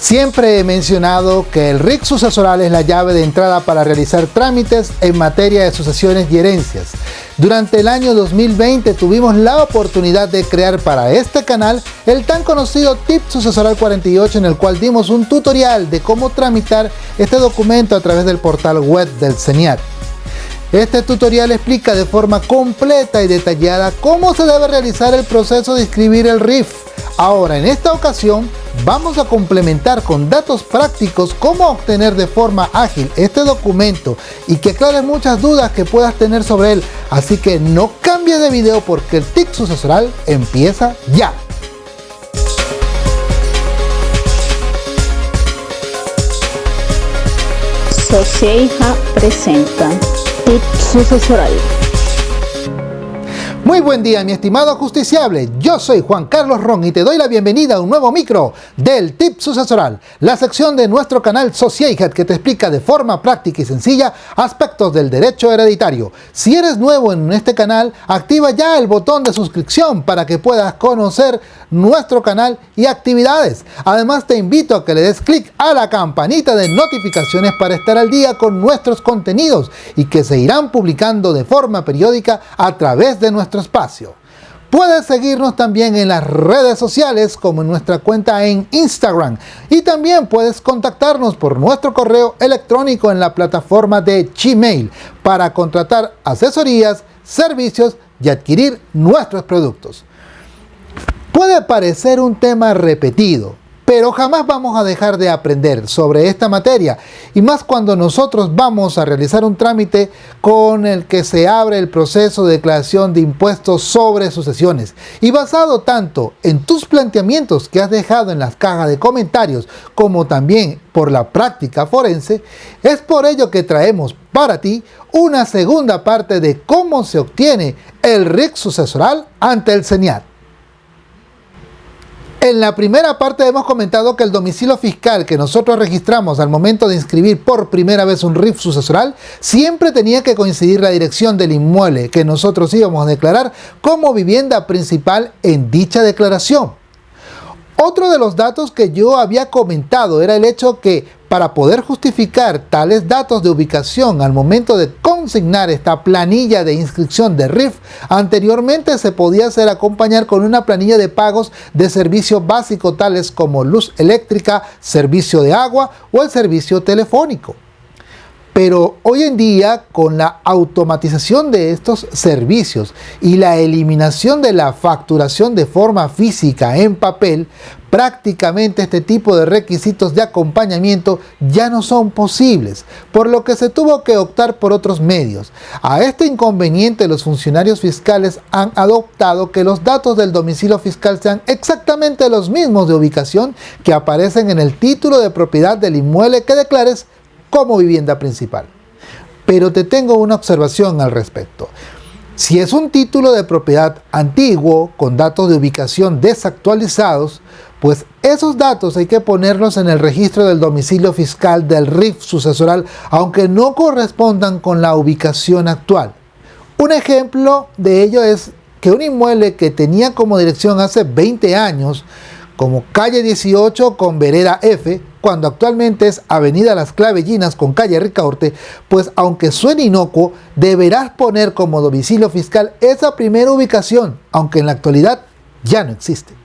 Siempre he mencionado que el RIC sucesoral es la llave de entrada para realizar trámites en materia de sucesiones y herencias. Durante el año 2020 tuvimos la oportunidad de crear para este canal el tan conocido Tip Sucesoral 48 en el cual dimos un tutorial de cómo tramitar este documento a través del portal web del CENIAT. Este tutorial explica de forma completa y detallada cómo se debe realizar el proceso de inscribir el RIF. Ahora, en esta ocasión, vamos a complementar con datos prácticos cómo obtener de forma ágil este documento y que aclare muchas dudas que puedas tener sobre él. Así que no cambies de video porque el TIC sucesoral empieza ya. Socieja presenta sucesoral. Muy buen día mi estimado justiciable, yo soy Juan Carlos Ron y te doy la bienvenida a un nuevo micro del Tip Sucesoral, la sección de nuestro canal Sociedad que te explica de forma práctica y sencilla aspectos del derecho hereditario. Si eres nuevo en este canal, activa ya el botón de suscripción para que puedas conocer nuestro canal y actividades. Además te invito a que le des clic a la campanita de notificaciones para estar al día con nuestros contenidos y que se irán publicando de forma periódica a través de nuestro espacio. Puedes seguirnos también en las redes sociales como en nuestra cuenta en Instagram y también puedes contactarnos por nuestro correo electrónico en la plataforma de Gmail para contratar asesorías, servicios y adquirir nuestros productos. Puede parecer un tema repetido, pero jamás vamos a dejar de aprender sobre esta materia y más cuando nosotros vamos a realizar un trámite con el que se abre el proceso de declaración de impuestos sobre sucesiones y basado tanto en tus planteamientos que has dejado en las cajas de comentarios como también por la práctica forense, es por ello que traemos para ti una segunda parte de cómo se obtiene el RIC sucesoral ante el CENIAT. En la primera parte hemos comentado que el domicilio fiscal que nosotros registramos al momento de inscribir por primera vez un RIF sucesoral siempre tenía que coincidir la dirección del inmueble que nosotros íbamos a declarar como vivienda principal en dicha declaración. Otro de los datos que yo había comentado era el hecho que para poder justificar tales datos de ubicación al momento de consignar esta planilla de inscripción de RIF, anteriormente se podía hacer acompañar con una planilla de pagos de servicio básico tales como luz eléctrica, servicio de agua o el servicio telefónico. Pero hoy en día, con la automatización de estos servicios y la eliminación de la facturación de forma física en papel, prácticamente este tipo de requisitos de acompañamiento ya no son posibles, por lo que se tuvo que optar por otros medios. A este inconveniente los funcionarios fiscales han adoptado que los datos del domicilio fiscal sean exactamente los mismos de ubicación que aparecen en el título de propiedad del inmueble que declares como vivienda principal. Pero te tengo una observación al respecto. Si es un título de propiedad antiguo con datos de ubicación desactualizados, pues esos datos hay que ponerlos en el registro del domicilio fiscal del RIF sucesoral, aunque no correspondan con la ubicación actual. Un ejemplo de ello es que un inmueble que tenía como dirección hace 20 años, como calle 18 con vereda F, cuando actualmente es Avenida Las Clavellinas con calle Ricaurte, pues aunque suene inocuo, deberás poner como domicilio fiscal esa primera ubicación, aunque en la actualidad ya no existe.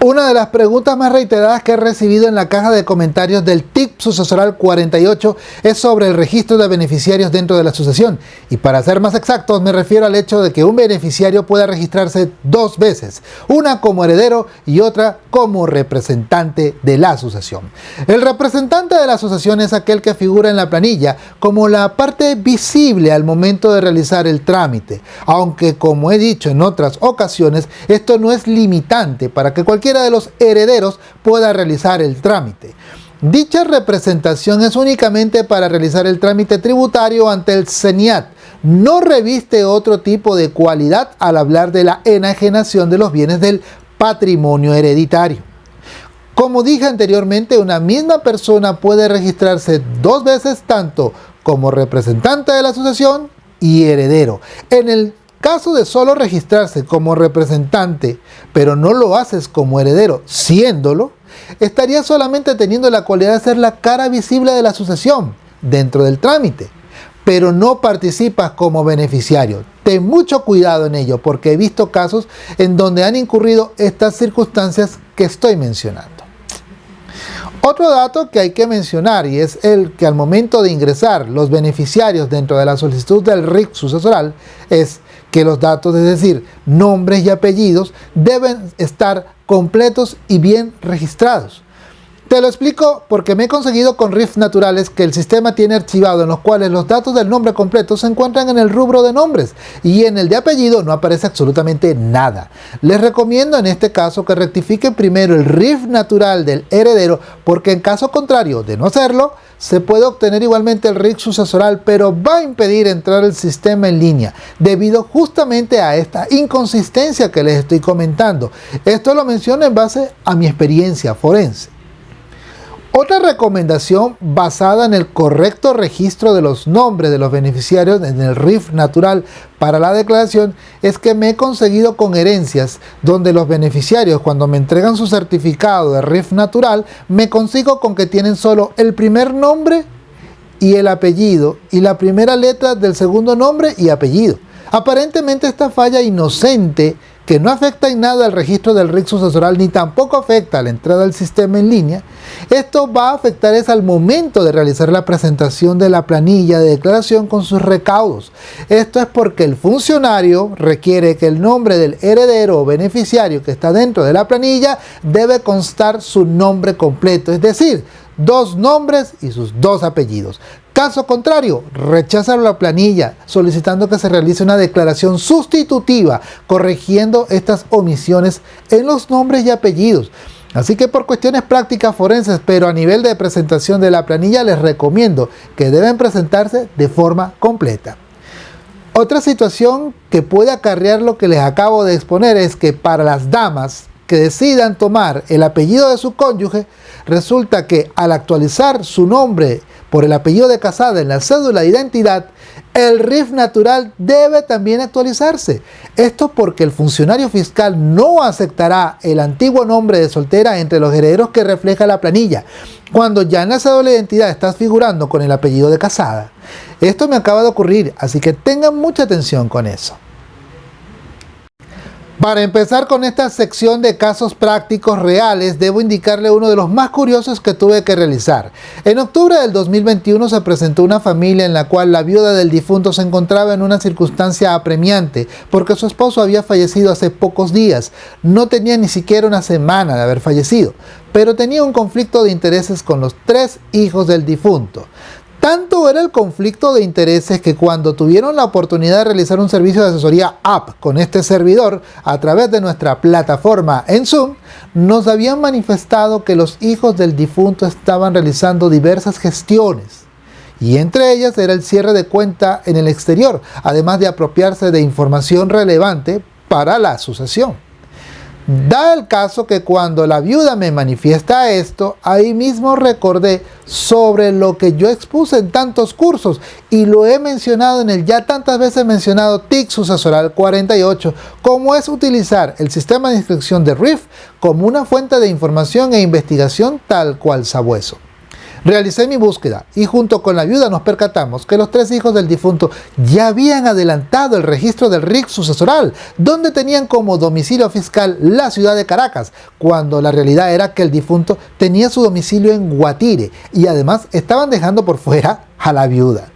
Una de las preguntas más reiteradas que he recibido en la caja de comentarios del TIP sucesoral 48 es sobre el registro de beneficiarios dentro de la sucesión. Y para ser más exactos me refiero al hecho de que un beneficiario pueda registrarse dos veces, una como heredero y otra como representante de la sucesión. El representante de la sucesión es aquel que figura en la planilla como la parte visible al momento de realizar el trámite, aunque como he dicho en otras ocasiones, esto no es limitante para que cualquier de los herederos pueda realizar el trámite. Dicha representación es únicamente para realizar el trámite tributario ante el CENIAT. No reviste otro tipo de cualidad al hablar de la enajenación de los bienes del patrimonio hereditario. Como dije anteriormente, una misma persona puede registrarse dos veces tanto como representante de la asociación y heredero. En el Caso de solo registrarse como representante, pero no lo haces como heredero, siéndolo, estaría solamente teniendo la cualidad de ser la cara visible de la sucesión dentro del trámite, pero no participas como beneficiario. Ten mucho cuidado en ello porque he visto casos en donde han incurrido estas circunstancias que estoy mencionando. Otro dato que hay que mencionar y es el que al momento de ingresar los beneficiarios dentro de la solicitud del RIC sucesoral es que los datos, es decir, nombres y apellidos, deben estar completos y bien registrados. Te lo explico porque me he conseguido con RIF naturales que el sistema tiene archivado en los cuales los datos del nombre completo se encuentran en el rubro de nombres y en el de apellido no aparece absolutamente nada. Les recomiendo en este caso que rectifiquen primero el RIF natural del heredero porque en caso contrario de no hacerlo, se puede obtener igualmente el RIF sucesoral pero va a impedir entrar el sistema en línea debido justamente a esta inconsistencia que les estoy comentando. Esto lo menciono en base a mi experiencia forense. Otra recomendación basada en el correcto registro de los nombres de los beneficiarios en el RIF natural para la declaración es que me he conseguido con herencias donde los beneficiarios cuando me entregan su certificado de RIF natural me consigo con que tienen solo el primer nombre y el apellido y la primera letra del segundo nombre y apellido. Aparentemente esta falla inocente que no afecta en nada al registro del RIC sucesoral ni tampoco afecta a la entrada al sistema en línea, esto va a afectar es al momento de realizar la presentación de la planilla de declaración con sus recaudos. Esto es porque el funcionario requiere que el nombre del heredero o beneficiario que está dentro de la planilla debe constar su nombre completo, es decir, dos nombres y sus dos apellidos. Caso contrario, rechazar la planilla solicitando que se realice una declaración sustitutiva corrigiendo estas omisiones en los nombres y apellidos. Así que por cuestiones prácticas forenses, pero a nivel de presentación de la planilla les recomiendo que deben presentarse de forma completa. Otra situación que puede acarrear lo que les acabo de exponer es que para las damas que decidan tomar el apellido de su cónyuge, resulta que al actualizar su nombre por el apellido de casada en la cédula de identidad, el RIF natural debe también actualizarse. Esto porque el funcionario fiscal no aceptará el antiguo nombre de soltera entre los herederos que refleja la planilla, cuando ya en la cédula de identidad estás figurando con el apellido de casada. Esto me acaba de ocurrir, así que tengan mucha atención con eso. Para empezar con esta sección de casos prácticos reales, debo indicarle uno de los más curiosos que tuve que realizar. En octubre del 2021 se presentó una familia en la cual la viuda del difunto se encontraba en una circunstancia apremiante porque su esposo había fallecido hace pocos días. No tenía ni siquiera una semana de haber fallecido, pero tenía un conflicto de intereses con los tres hijos del difunto. Tanto era el conflicto de intereses que cuando tuvieron la oportunidad de realizar un servicio de asesoría app con este servidor a través de nuestra plataforma en Zoom, nos habían manifestado que los hijos del difunto estaban realizando diversas gestiones y entre ellas era el cierre de cuenta en el exterior, además de apropiarse de información relevante para la asociación. Da el caso que cuando la viuda me manifiesta esto, ahí mismo recordé sobre lo que yo expuse en tantos cursos y lo he mencionado en el ya tantas veces mencionado TIC sucesoral 48, como es utilizar el sistema de inscripción de RIF como una fuente de información e investigación tal cual sabueso. Realicé mi búsqueda y junto con la ayuda nos percatamos que los tres hijos del difunto ya habían adelantado el registro del RIC sucesoral, donde tenían como domicilio fiscal la ciudad de Caracas, cuando la realidad era que el difunto tenía su domicilio en Guatire y además estaban dejando por fuera a la viuda.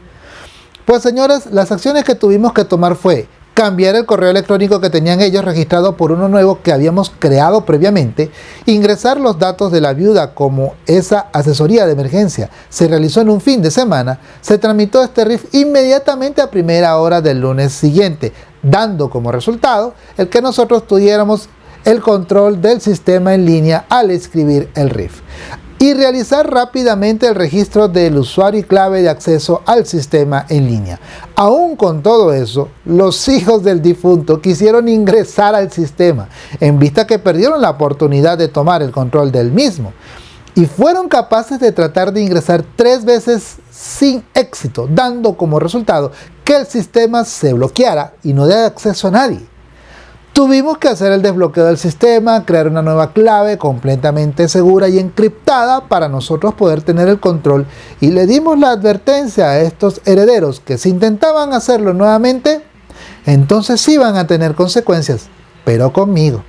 Pues señores, las acciones que tuvimos que tomar fue cambiar el correo electrónico que tenían ellos registrado por uno nuevo que habíamos creado previamente, ingresar los datos de la viuda como esa asesoría de emergencia. Se realizó en un fin de semana, se tramitó este RIF inmediatamente a primera hora del lunes siguiente, dando como resultado el que nosotros tuviéramos el control del sistema en línea al escribir el RIF y realizar rápidamente el registro del usuario y clave de acceso al sistema en línea. Aún con todo eso, los hijos del difunto quisieron ingresar al sistema, en vista que perdieron la oportunidad de tomar el control del mismo, y fueron capaces de tratar de ingresar tres veces sin éxito, dando como resultado que el sistema se bloqueara y no dé acceso a nadie. Tuvimos que hacer el desbloqueo del sistema, crear una nueva clave completamente segura y encriptada para nosotros poder tener el control y le dimos la advertencia a estos herederos que si intentaban hacerlo nuevamente, entonces iban a tener consecuencias, pero conmigo.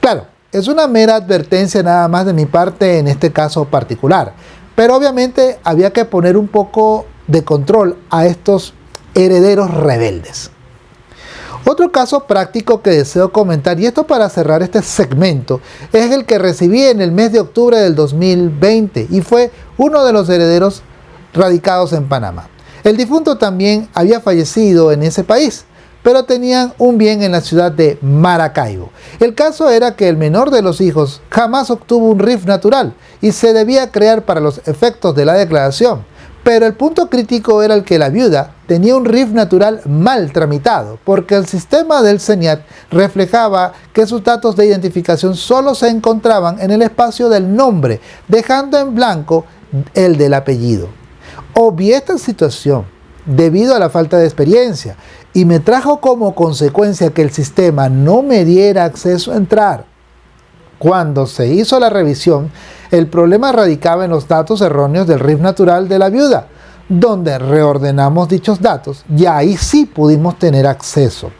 Claro, es una mera advertencia nada más de mi parte en este caso particular, pero obviamente había que poner un poco de control a estos herederos rebeldes. Otro caso práctico que deseo comentar, y esto para cerrar este segmento, es el que recibí en el mes de octubre del 2020 y fue uno de los herederos radicados en Panamá. El difunto también había fallecido en ese país, pero tenían un bien en la ciudad de Maracaibo. El caso era que el menor de los hijos jamás obtuvo un RIF natural y se debía crear para los efectos de la declaración. Pero el punto crítico era el que la viuda tenía un RIF natural mal tramitado, porque el sistema del CENIAT reflejaba que sus datos de identificación solo se encontraban en el espacio del nombre, dejando en blanco el del apellido. Obvié esta situación debido a la falta de experiencia y me trajo como consecuencia que el sistema no me diera acceso a entrar. Cuando se hizo la revisión, el problema radicaba en los datos erróneos del RIF natural de la viuda, donde reordenamos dichos datos y ahí sí pudimos tener acceso.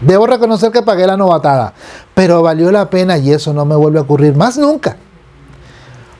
Debo reconocer que pagué la novatada, pero valió la pena y eso no me vuelve a ocurrir más nunca.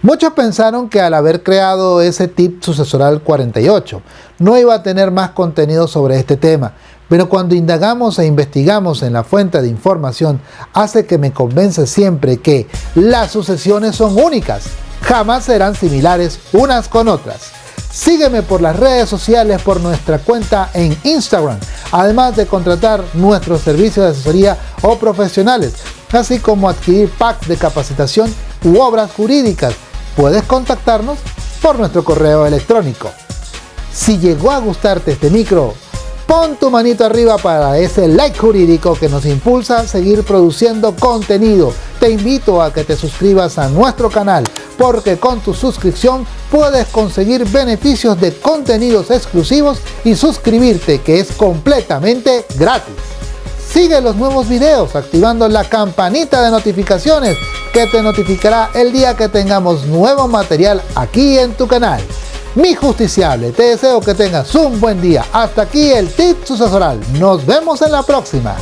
Muchos pensaron que al haber creado ese tip sucesoral 48, no iba a tener más contenido sobre este tema, pero cuando indagamos e investigamos en la fuente de información, hace que me convence siempre que las sucesiones son únicas, jamás serán similares unas con otras. Sígueme por las redes sociales, por nuestra cuenta en Instagram, además de contratar nuestros servicios de asesoría o profesionales, así como adquirir packs de capacitación u obras jurídicas. Puedes contactarnos por nuestro correo electrónico. Si llegó a gustarte este micro, Pon tu manito arriba para ese like jurídico que nos impulsa a seguir produciendo contenido. Te invito a que te suscribas a nuestro canal porque con tu suscripción puedes conseguir beneficios de contenidos exclusivos y suscribirte que es completamente gratis. Sigue los nuevos videos activando la campanita de notificaciones que te notificará el día que tengamos nuevo material aquí en tu canal mi justiciable. Te deseo que tengas un buen día. Hasta aquí el tip sucesoral. Nos vemos en la próxima.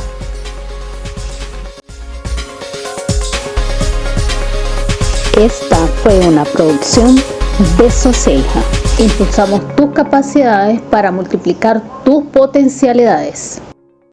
Esta fue una producción de Soceja. Impulsamos tus capacidades para multiplicar tus potencialidades.